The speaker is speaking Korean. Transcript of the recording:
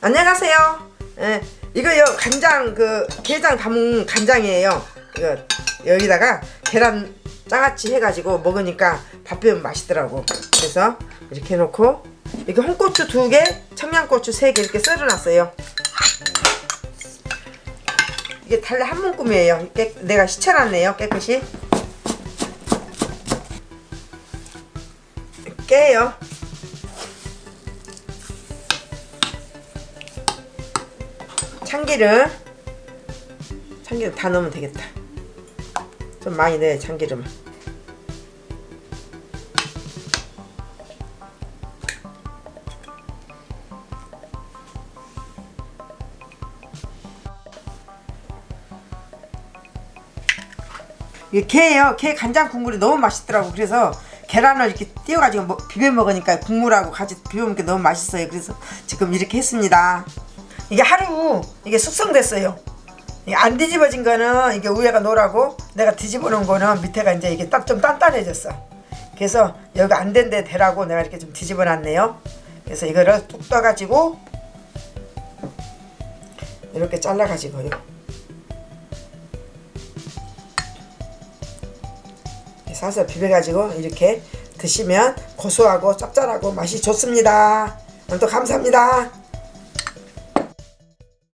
안녕하세요. 예, 이거 요 간장 그 게장 담은 간장이에요. 이거 여기다가 계란 장아찌 해가지고 먹으니까 밥 비우면 맛있더라고. 그래서 이렇게 해놓고 이렇게 홍고추 두 개, 청양고추 세 개 이렇게 썰어놨어요. 이게 달래 한 문금이에요. 깨, 내가 시쳐놨네요. 깨끗이. 깨요. 참기름. 참기름 다 넣으면 되겠다. 좀 많이 넣어야 참기름을 이게 게예요. 게 간장 국물이 너무 맛있더라고. 그래서 계란을 이렇게 띄워가지고 먹- 비벼 먹으니까 국물하고 같이 비벼 먹으니까 너무 맛있어요. 그래서 지금 이렇게 했습니다 이게 하루 이게 숙성됐어요. 이게 안 뒤집어진 거는 이게 위에가 노랗고 내가 뒤집어 놓은 거는 밑에가 이제 이게 딱 좀 단단해졌어. 그래서 여기 안 된 데 되라고 내가 이렇게 좀 뒤집어 놨네요. 그래서 이거를 뚝 떠가지고 이렇게 잘라가지고요. 사서 비벼가지고 이렇게 드시면 고소하고 짭짤하고 맛이 좋습니다. 오늘도 감사합니다.